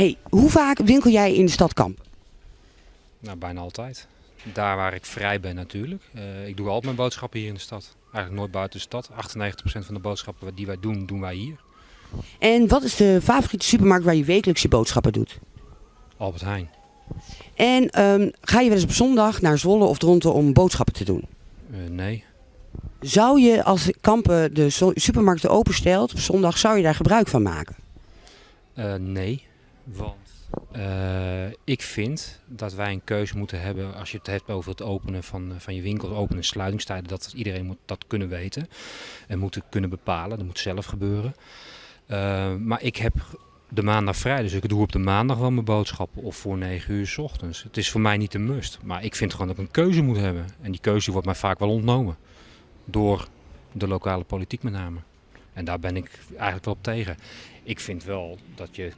Hey, hoe vaak winkel jij in de stad Kampen? Nou, bijna altijd. Daar waar ik vrij ben natuurlijk. Eh, ik doe altijd mijn boodschappen hier in de stad. Eigenlijk nooit buiten de stad. 98% van de boodschappen die wij doen, doen wij hier. En wat is de favoriete supermarkt waar je wekelijks je boodschappen doet? Albert Heijn. En ehm, ga je wel eens op zondag naar Zwolle of Dronten om boodschappen te doen? Eh, nee. Zou je als Kampen de zo- supermarkten openstelt op zondag, zou je daar gebruik van maken? Eh, nee. Want eh, ik vind dat wij een keuze moeten hebben als je het hebt over het openen van, eh, van je winkel, open- en sluitingstijden. Dat iedereen moet dat kunnen weten en moet het kunnen bepalen. Dat moet zelf gebeuren. Eh, maar ik heb de maandag vrij, dus ik doe op de maandag wel mijn boodschappen of voor 9 uur s ochtends. Het is voor mij niet een must, maar ik vind gewoon dat ik een keuze moet hebben. En die keuze wordt mij vaak wel ontnomen door de lokale politiek met name. En daar ben ik eigenlijk wel op tegen. Ik vind wel dat je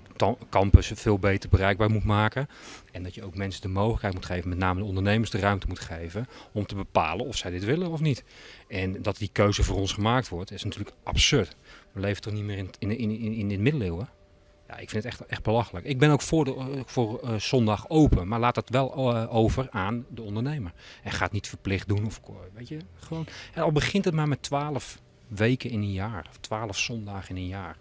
campus veel beter bereikbaar moet maken. En dat je ook mensen de mogelijkheid moet geven, met name de ondernemers de ruimte moet geven, om te bepalen of zij dit willen of niet. En dat die keuze voor ons gemaakt wordt, is natuurlijk absurd. We leven toch niet meer in, in, in, in, in de middeleeuwen? Ja, ik vind het echt, echt belachelijk. Ik ben ook voor, de, eh, voor eh, zondag open, maar laat dat wel eh, over aan de ondernemer. En ga het niet verplicht doen of weet je, gewoon. En al begint het maar met 12 weken in een jaar, of 12 zondagen in een jaar.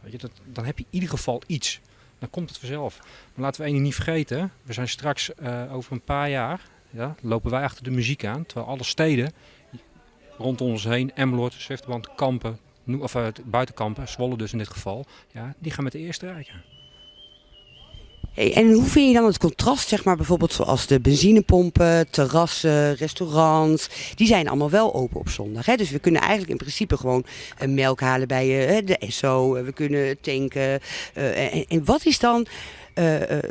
Weet je, dat, dan heb je in ieder geval iets. Dan komt het vanzelf. Maar laten we één niet vergeten. We zijn straks eh, over een paar jaar, ja, lopen wij achter de muziek aan. Terwijl alle steden rondom ons heen, Emmeloord, Zwifterband, Kampen, of uh, buitenkampen, Zwolle dus in dit geval, ja, die gaan met de eerste rijken. En hoe vind je dan het contrast, zeg maar bijvoorbeeld zoals de benzinepompen, terrassen, restaurants, die zijn allemaal wel open op zondag. Hè? Dus we kunnen eigenlijk in principe gewoon eh, melk halen bij eh, de Esso, eh, we kunnen tanken. en, wat is dan,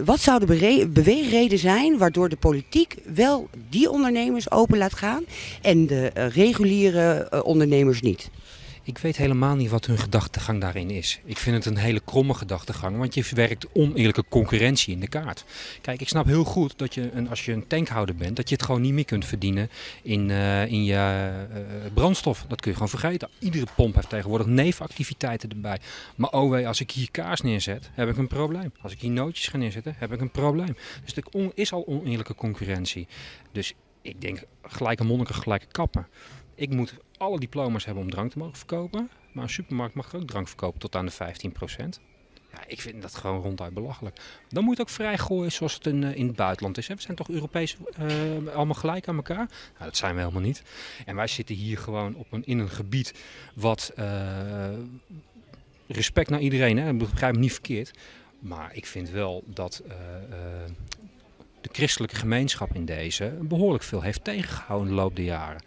wat zou de beweegreden zijn waardoor de politiek wel die ondernemers open laat gaan en de reguliere ondernemers niet? Ik weet helemaal niet wat hun gedachtegang daarin is. Ik vind het een hele kromme gedachtegang, want je verwerkt oneerlijke concurrentie in de kaart. Kijk, ik snap heel goed dat je, een, als je een tankhouder bent, dat je het gewoon niet meer kunt verdienen in, eh, in je eh, brandstof. Dat kun je gewoon vergeten. Iedere pomp heeft tegenwoordig nevenactiviteiten erbij. Maar oh wee, als ik hier kaas neerzet, heb ik een probleem. Als ik hier nootjes ga neerzetten, heb ik een probleem. Dus er is al oneerlijke concurrentie. Dus ik denk, gelijke monniken, gelijke kappen. Ik moet alle diploma's hebben om drank te mogen verkopen. Maar een supermarkt mag ook drank verkopen tot aan de 15%. Ja, ik vind dat gewoon ronduit belachelijk. Dan moet je het ook vrij gooien zoals het in, eh, in het buitenland is. Hè. We zijn toch Europees eh, allemaal gelijk aan elkaar? Nou, dat zijn we helemaal niet. En wij zitten hier gewoon op een, in een gebied wat eh, respect naar iedereen, hè. begrijp me niet verkeerd. Maar ik vind wel dat de christelijke gemeenschap in deze behoorlijk veel heeft tegengehouden de loop der jaren.